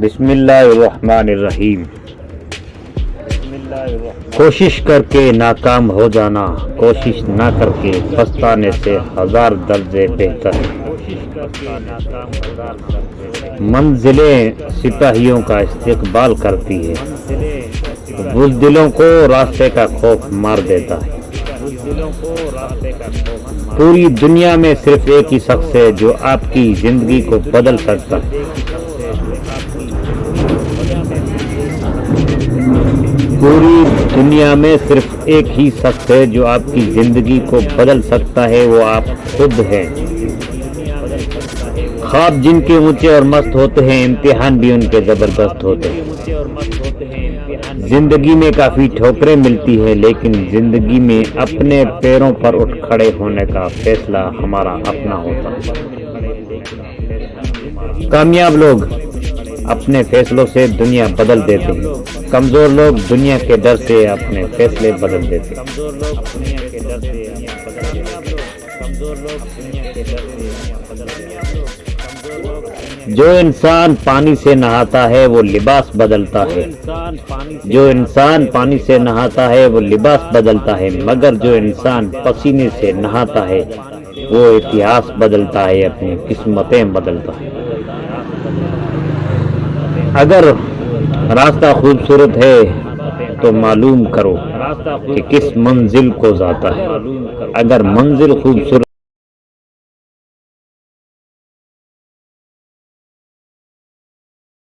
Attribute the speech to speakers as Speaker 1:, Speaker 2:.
Speaker 1: बिस्मिल्लाहिर्रहमानिर्रहीम। कोशिश करके नाकाम हो जाना, कोशिश ना करके पछताने से हज़ार दर्जे बेहतर है। मंजिलें सिपाहियों का इस्तेकबाल करती है बुजदिलों को रास्ते का खौफ मार देता है। पूरी दुनिया में सिर्फ़ एक ही शख्स है जो आपकी ज़िंदगी को बदल सकता है। पूरी दुनिया में सिर्फ़ एक ही शख्स है जो आपकी ज़िंदगी को बदल सकता है, वो आप खुद हैं। ख्वाब जिनके ऊँचे और मस्त होते हैं, इम्तिहान भी उनके ज़बरदस्त होते हैं। ज़िंदगी में काफ़ी ठोकरें मिलती है, लेकिन ज़िंदगी में अपने पैरों पर उठ खड़े होने का फैसला हमारा अपना होता है। कामयाब लोग अपने फैसलों से दुनिया बदल देते हैं। कमज़ोर लोग दुनिया के डर से अपने फैसले बदल देते हैं। कमज़ोर लोग दुनिया के डर से कमज़ोर लोग दुनिया के डर से बदल जो इंसान पानी से नहाता है वो लिबास बदलता है। जो इंसान पानी से नहाता है वो लिबास बदलता है। मगर जो इंसान पसीने से नहाता है वो इतिहास बदलता है अपनी किस्मतें बदलता है। अगर रास्ता खूबसूरत है तो मालूम करो कि किस मंजिल को जाता है। अगर मंजिल खूबसूरत